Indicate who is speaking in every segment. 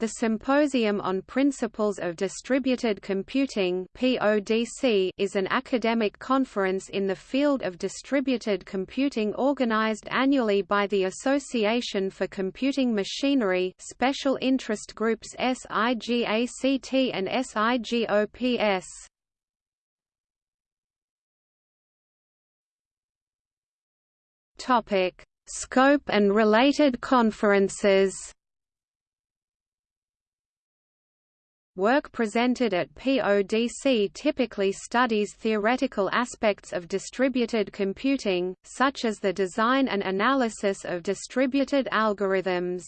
Speaker 1: The Symposium on Principles of Distributed Computing is an academic conference in the field of distributed computing organized annually by the Association for Computing Machinery, Special Interest Groups SIGACT and SIGOPS. Scope and related conferences. Work presented at PODC typically studies theoretical aspects of distributed computing, such as the design and analysis of distributed algorithms.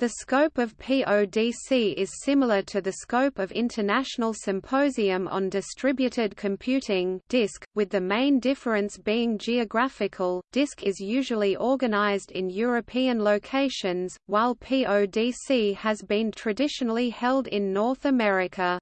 Speaker 1: The scope of PODC is similar to the scope of International Symposium on Distributed Computing (DISC), with the main difference being geographical. DISC is usually organized in European locations, while PODC has been traditionally held in North America.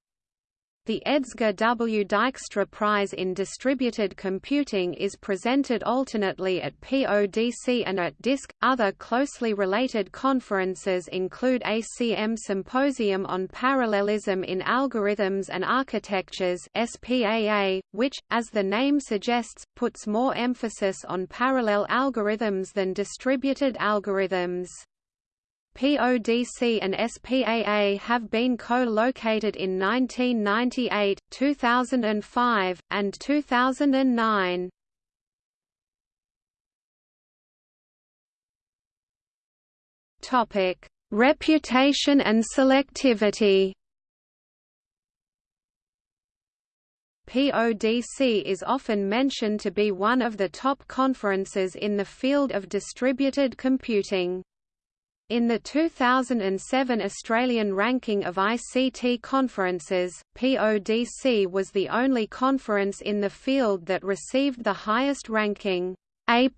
Speaker 1: The Edsger W. Dijkstra Prize in Distributed Computing is presented alternately at PODC and at DISC. Other closely related conferences include ACM Symposium on Parallelism in Algorithms and Architectures (SPAA), which, as the name suggests, puts more emphasis on parallel algorithms than distributed algorithms. PODC and SPAA have been co-located in 1998, 2005, and 2009. Topic: Reputation and selectivity. PODC is often mentioned to be one of the top conferences in the field of distributed computing. In the 2007 Australian ranking of ICT conferences, PODC was the only conference in the field that received the highest ranking, A+.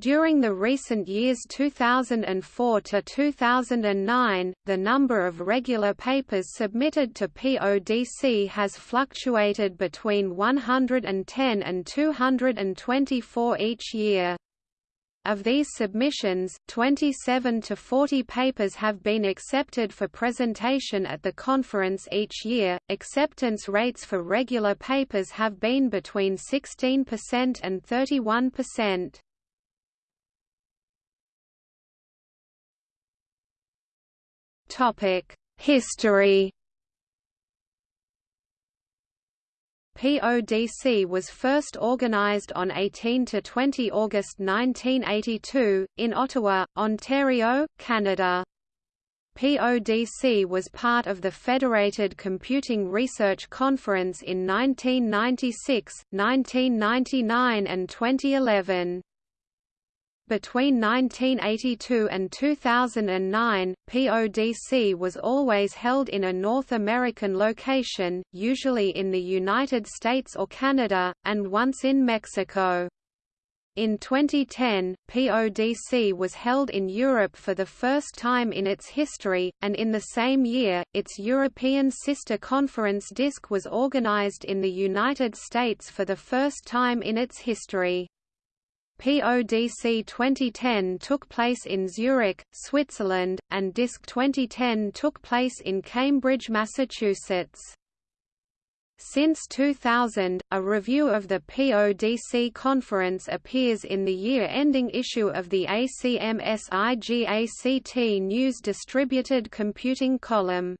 Speaker 1: During the recent years 2004 to 2009, the number of regular papers submitted to PODC has fluctuated between 110 and 224 each year. Of these submissions, 27 to 40 papers have been accepted for presentation at the conference each year. Acceptance rates for regular papers have been between 16% and 31%. Topic: History PODC was first organized on 18 to 20 August 1982, in Ottawa, Ontario, Canada. PODC was part of the Federated Computing Research Conference in 1996, 1999 and 2011. Between 1982 and 2009, PODC was always held in a North American location, usually in the United States or Canada, and once in Mexico. In 2010, PODC was held in Europe for the first time in its history, and in the same year, its European sister conference DISC was organized in the United States for the first time in its history. PODC 2010 took place in Zurich, Switzerland, and DISC 2010 took place in Cambridge, Massachusetts. Since 2000, a review of the PODC conference appears in the year-ending issue of the ACM-SIGACT News Distributed Computing column.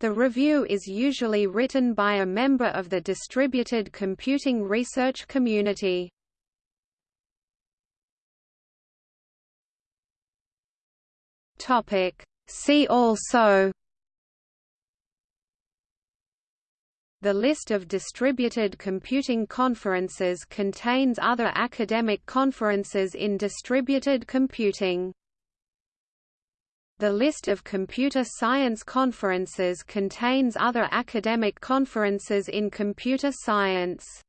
Speaker 1: The review is usually written by a member of the distributed computing research community. Topic. See also The list of distributed computing conferences contains other academic conferences in distributed computing. The list of computer science conferences contains other academic conferences in computer science.